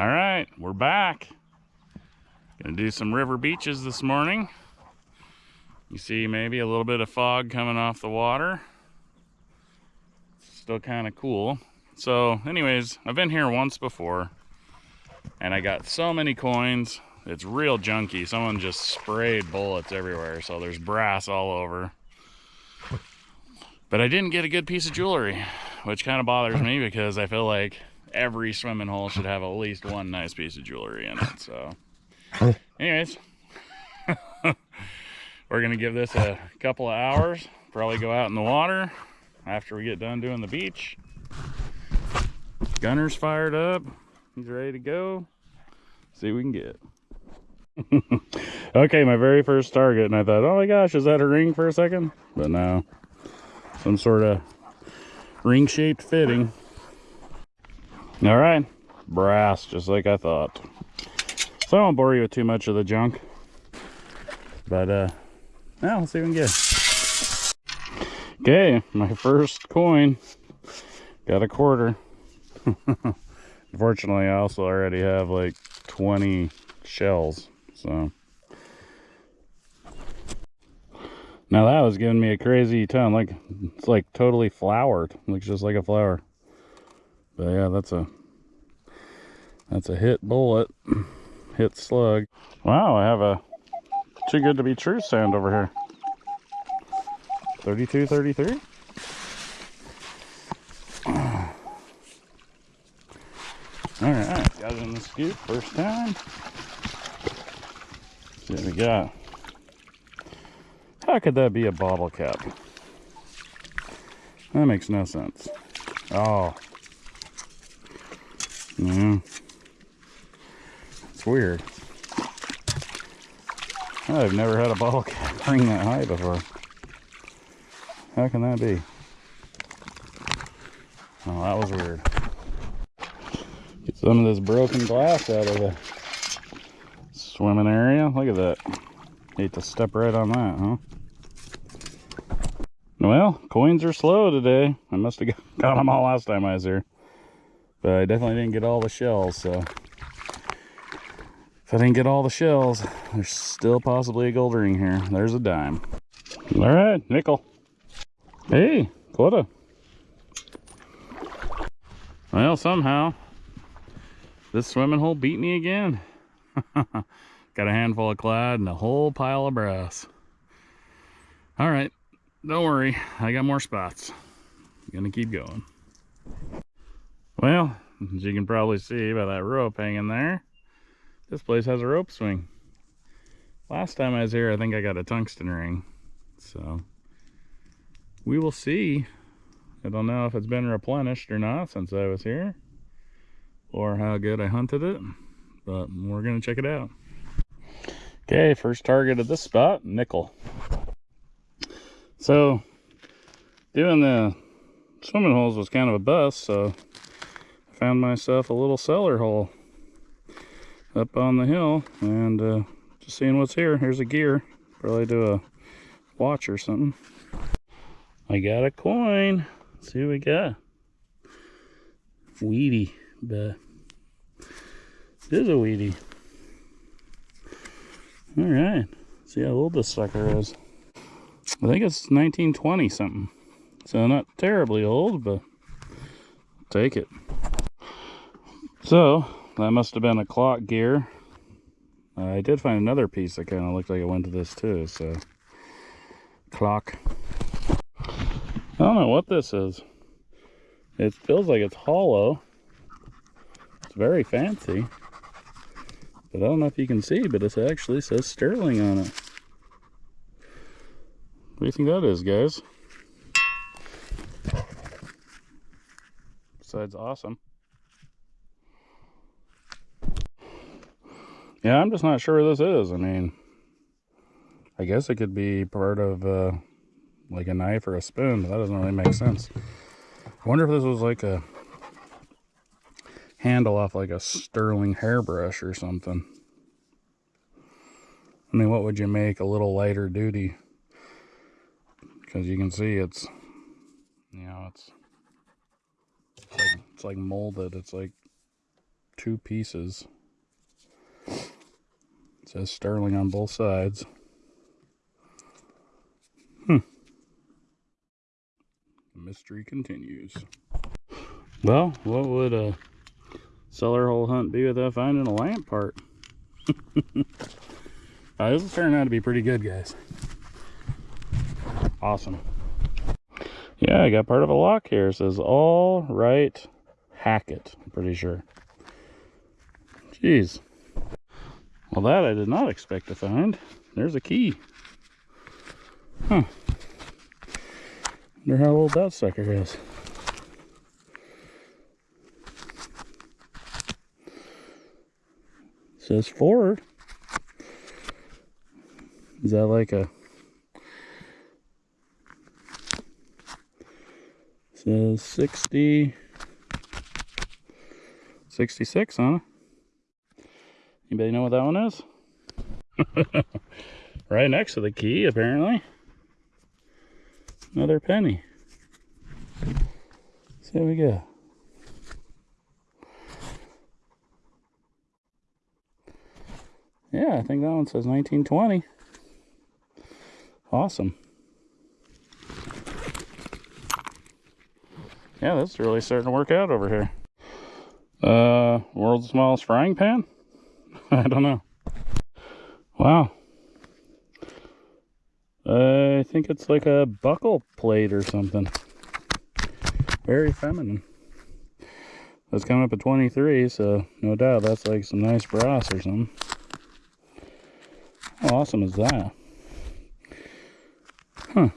All right, we're back. Gonna do some river beaches this morning. You see maybe a little bit of fog coming off the water. Still kind of cool. So anyways, I've been here once before and I got so many coins. It's real junky. Someone just sprayed bullets everywhere. So there's brass all over. But I didn't get a good piece of jewelry, which kind of bothers me because I feel like every swimming hole should have at least one nice piece of jewelry in it. So anyways, we're gonna give this a couple of hours. Probably go out in the water after we get done doing the beach. Gunner's fired up. He's ready to go. See what we can get. okay, my very first target, and I thought, oh my gosh, is that a ring for a second? But no, some sort of ring-shaped fitting. All right, brass, just like I thought. So I won't bore you with too much of the junk. But, uh, now let's see what we can get. Okay, my first coin. Got a quarter. Unfortunately, I also already have like 20 shells, so. Now that was giving me a crazy ton, like, it's like totally flowered. Looks just like a flower. But yeah, that's a, that's a hit bullet, hit slug. Wow, I have a too good to be true sound over here. 32, 33? All right, got it in the scoop first time. See what we got. How could that be a bottle cap? That makes no sense. Oh. Yeah. It's weird. I've never had a bottle cap ring that high before. How can that be? Oh, that was weird Get some of this broken glass out of the swimming area. Look at that. Hate to step right on that, huh? Well, coins are slow today. I must have got them all last time I was here. But I definitely didn't get all the shells, so... If I didn't get all the shells, there's still possibly a gold ring here. There's a dime. All right, nickel. Hey, quota. Well, somehow, this swimming hole beat me again. Got a handful of clad and a whole pile of brass. All right, don't worry. I got more spots. I'm gonna keep going. Well, as you can probably see by that rope hanging there, this place has a rope swing. Last time I was here, I think I got a tungsten ring. So, we will see. I don't know if it's been replenished or not since I was here or how good I hunted it, but we're gonna check it out. Okay, first target of this spot, nickel. So, doing the swimming holes was kind of a bust, so found myself a little cellar hole up on the hill and uh, just seeing what's here. Here's a gear, probably do a watch or something. I got a coin. Let's see what we got. Weedy but it is a weedy. All right, see how old this sucker is. I think it's 1920 something. So not terribly old, but take it. So that must have been a clock gear. Uh, I did find another piece that kind of looked like it went to this too. So clock. I don't know what this is. It feels like it's hollow. It's very fancy. But I don't know if you can see, but it actually says Sterling on it. What do you think that is, guys? Besides awesome. Yeah, I'm just not sure this is. I mean, I guess it could be part of uh, like a knife or a spoon, but that doesn't really make sense. I wonder if this was like a handle off like a sterling hairbrush or something. I mean, what would you make a little lighter duty? Because you can see it's, you know, it's, it's like, it's like molded. It's like two pieces. It says sterling on both sides. Hmm. Mystery continues. Well, what would a cellar hole hunt be without finding a lamp part? uh, this is turning out to be pretty good, guys. Awesome. Yeah, I got part of a lock here. It says all right Hackett, I'm pretty sure. Jeez. Well, that I did not expect to find. There's a key. Huh. Wonder how old that sucker is. says Ford. Is that like a says 60 66 huh anybody know what that one is? Right next to the key apparently. Another penny. So there we go yeah i think that one says 1920 awesome. Yeah, that's really starting to work out over here. Uh, world's smallest frying pan? I don't know. Wow. I think it's like a buckle plate or something. Very feminine. That's coming up at 23, so no doubt that's like some nice brass or something. How awesome is that? Huh.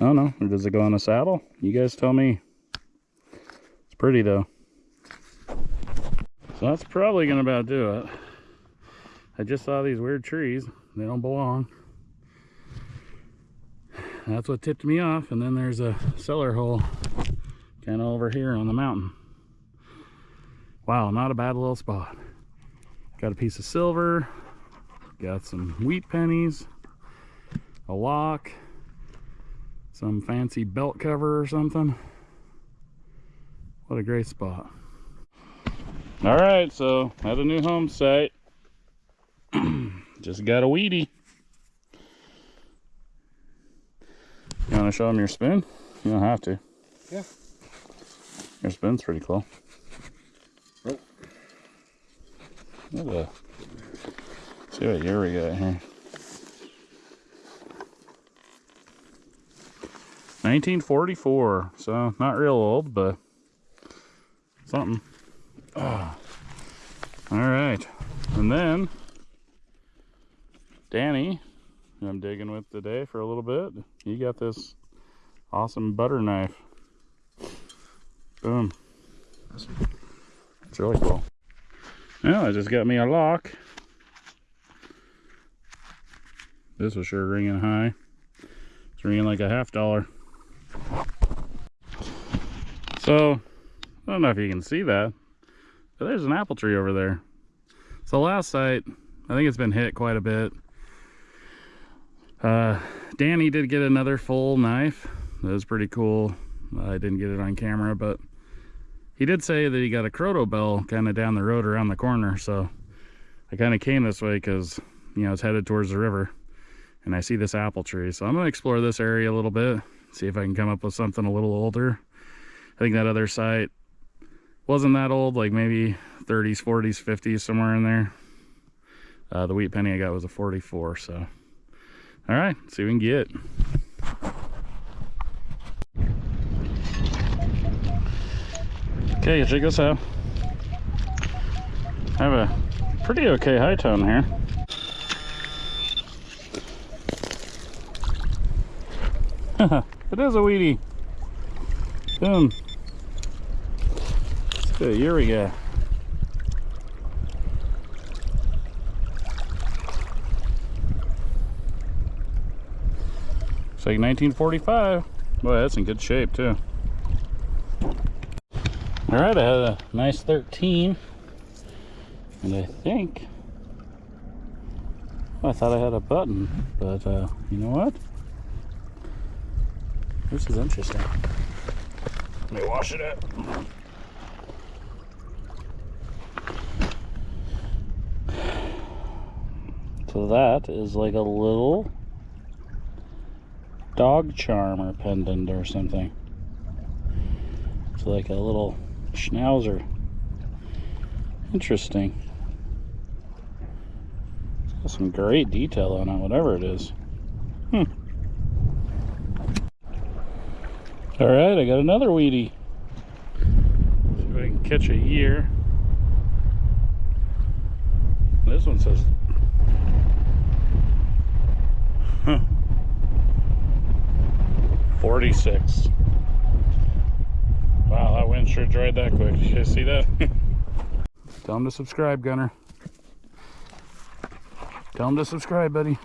I don't know. Does it go on a saddle? You guys tell me. It's pretty though. So that's probably to about do it. I just saw these weird trees. They don't belong. That's what tipped me off. And then there's a cellar hole kind of over here on the mountain. Wow, not a bad little spot. Got a piece of silver. Got some wheat pennies. A lock some fancy belt cover or something. What a great spot. All right, so at a new home site, just got a weedy. You want to show them your spoon? You don't have to. Yeah. Your spoon's pretty cool. Oh. See what year we got here. 1944, so not real old, but something. Oh. All right, and then Danny, I'm digging with today for a little bit, he got this awesome butter knife. Boom. It's really cool. Well, I just got me a lock. This was sure ringing high. It's ringing like a half dollar. So, I don't know if you can see that, but there's an apple tree over there. So last site, I think it's been hit quite a bit. Uh, Danny did get another full knife. That was pretty cool. I didn't get it on camera, but he did say that he got a crotal bell kind of down the road around the corner. So I kind of came this way because, you know, it's headed towards the river and I see this apple tree. So I'm going to explore this area a little bit, see if I can come up with something a little older. I think that other site wasn't that old, like maybe 30s, 40s, 50s, somewhere in there. Uh, the wheat penny I got was a 44, so. All right, see what we can get. Okay, check this out. I have a pretty okay high tone here. it is a weedy. Boom. Good, here we go. It's like 1945. Boy, that's in good shape too. All right, I had a nice 13. And I think, I thought I had a button, but uh, you know what? This is interesting. Let me wash it up. So that is like a little dog charm or pendant or something. It's like a little schnauzer. Interesting. It's got some great detail on it, whatever it is. Hmm. All right, I got another weedy. See if I can catch a year. This one says huh, 46. Wow, that wind sure dried that quick. You see that? Tell him to subscribe, Gunner. Tell him to subscribe, buddy.